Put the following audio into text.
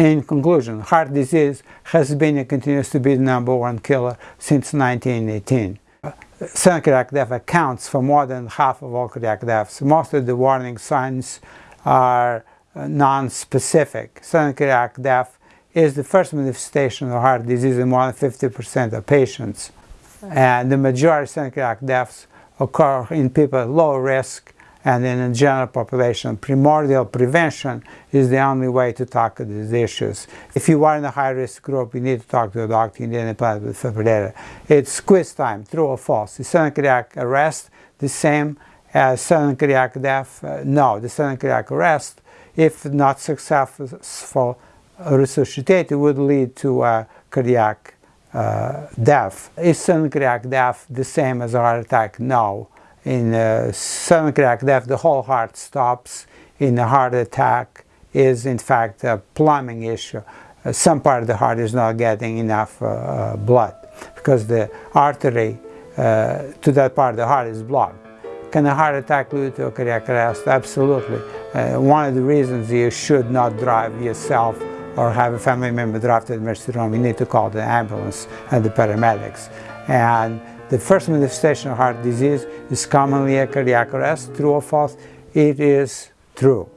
In conclusion, heart disease has been and continues to be the number one killer since 1918. Sudden cardiac death accounts for more than half of all cardiac deaths. Most of the warning signs are uh, non-specific. Sudden cardiac death is the first manifestation of heart disease in more than 50% of patients. And the majority of sudden cardiac deaths occur in people at low risk and in the general population. Primordial prevention is the only way to tackle these issues. If you are in a high-risk group, you need to talk to a doctor, you need an implantable defibrillator. It's quiz time, true or false. Is sudden cardiac arrest the same as sudden cardiac death? Uh, no, the sudden cardiac arrest, if not successful, resuscitated, would lead to a cardiac uh, death. Is sudden cardiac death the same as a heart attack? No in a sudden cardiac death, the whole heart stops. In a heart attack is in fact a plumbing issue. Uh, some part of the heart is not getting enough uh, uh blood because the artery uh, to that part of the heart is blocked. Can a heart attack lead to a cardiac arrest? Absolutely. Uh, one of the reasons you should not drive yourself or have a family member drive to the emergency room, you need to call the ambulance and the paramedics. And the first manifestation of heart disease is commonly a cardiac arrest. True or false? It is true.